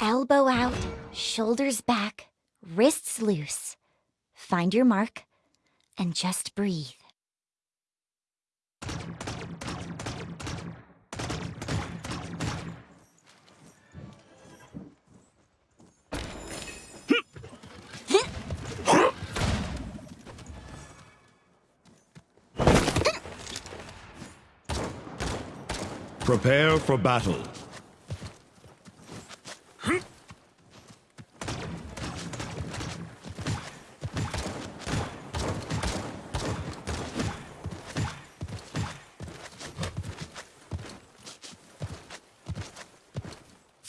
Elbow out, shoulders back, wrists loose. Find your mark and just breathe. Prepare for battle.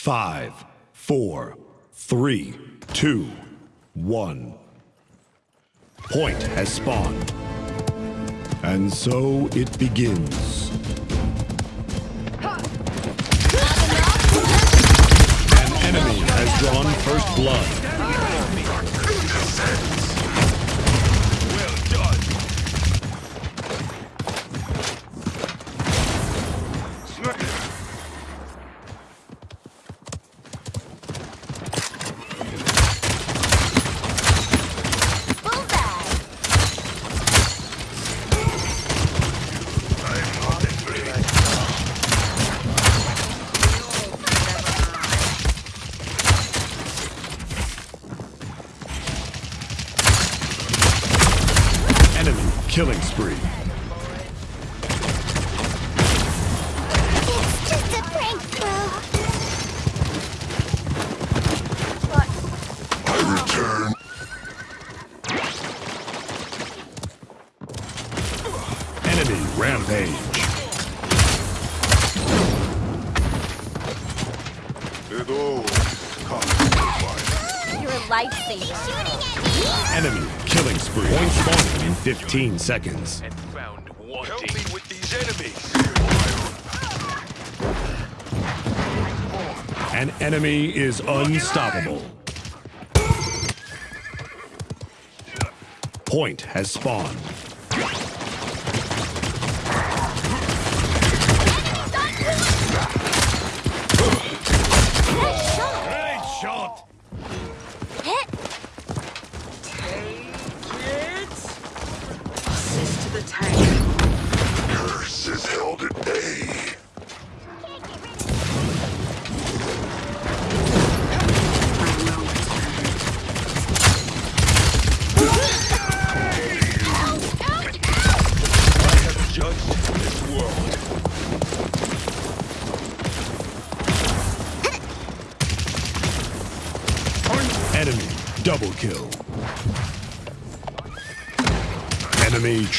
Five, four, three, two, one. Point has spawned. And so it begins. An enemy has drawn first blood. Bullseye! Enemy killing spree. Killing spree. Point spawning in 15 seconds. and found Help me with these enemies. An enemy is unstoppable. Point has spawned.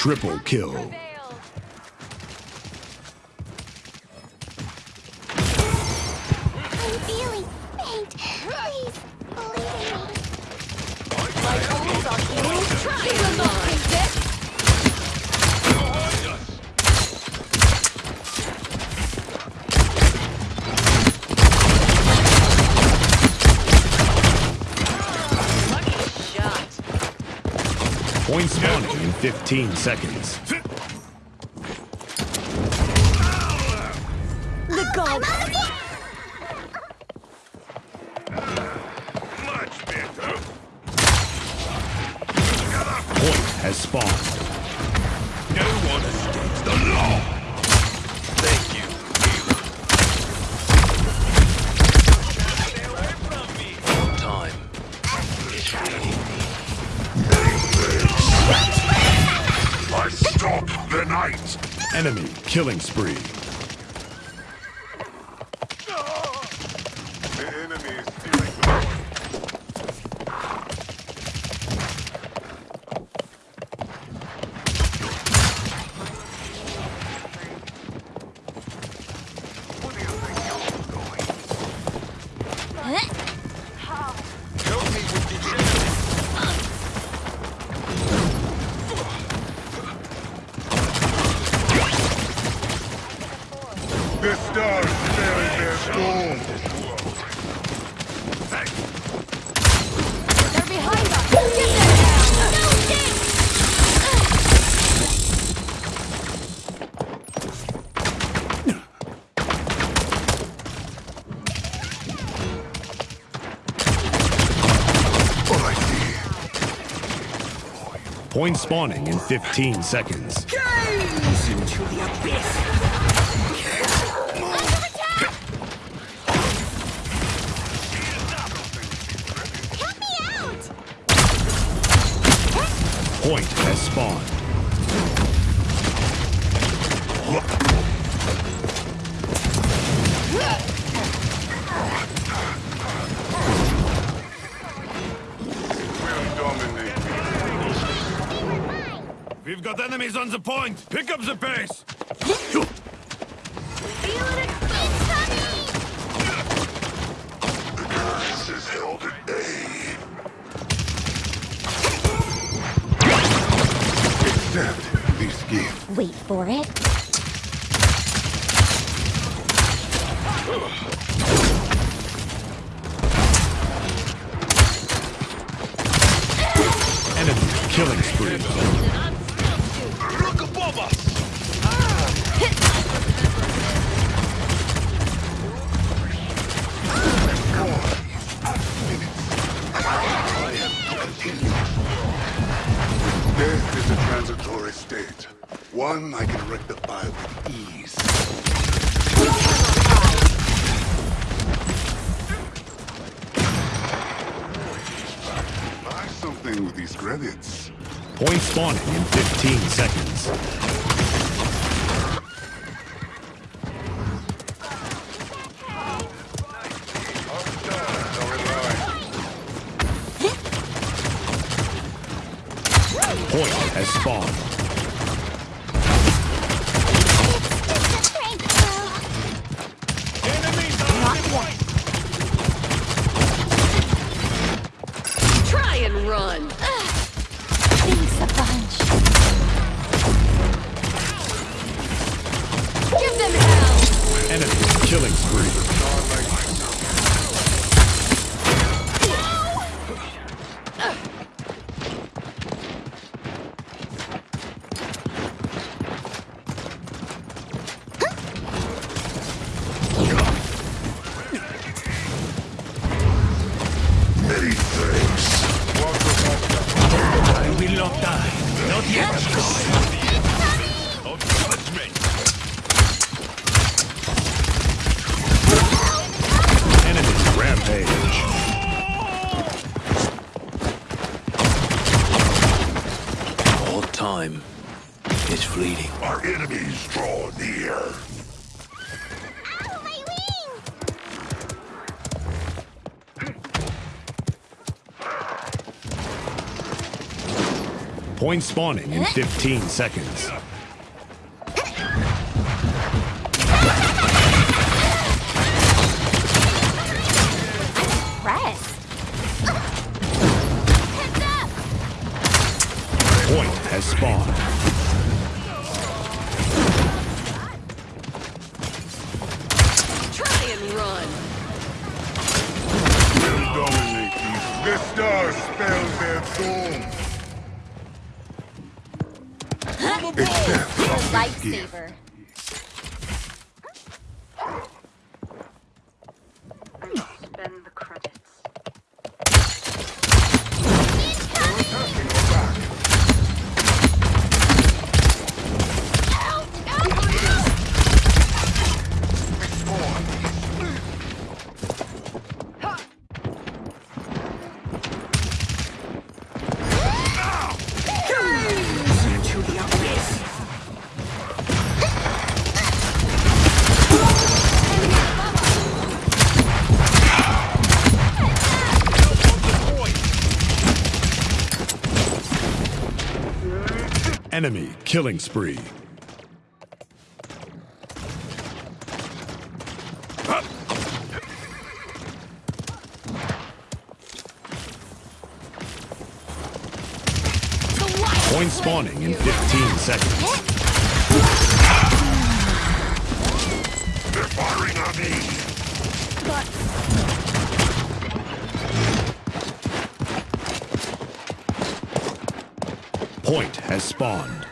Triple kill. Point spawning in 15 seconds. The gold. Much better. Point has spawned. No one escapes the law. Enemy killing spree. The The stars bury their gold. are behind us. Get them Point spawning in 15 seconds. Point has spawned. We'll dominate. We've got enemies on the point. Pick up the pace. Accept. Wait for it. Enemy killing spree. Look above us! Death is a transitory state. One I can rectify with ease. Buy something with these credits. Point spawning in 15 seconds. Point has spawned. Point spawning in 15 seconds. Press. Heads up! Point has spawned. Try and run. We'll dominate these. The stars spell their doom. Accept Enemy killing spree. Point spawning in 15 seconds. Point has spawned.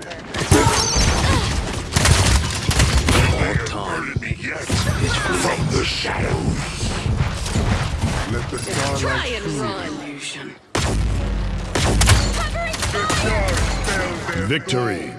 Lifesaver. More time. Enemy yet. From the shadows. Let the Try starlight and run. Stars spell Victory.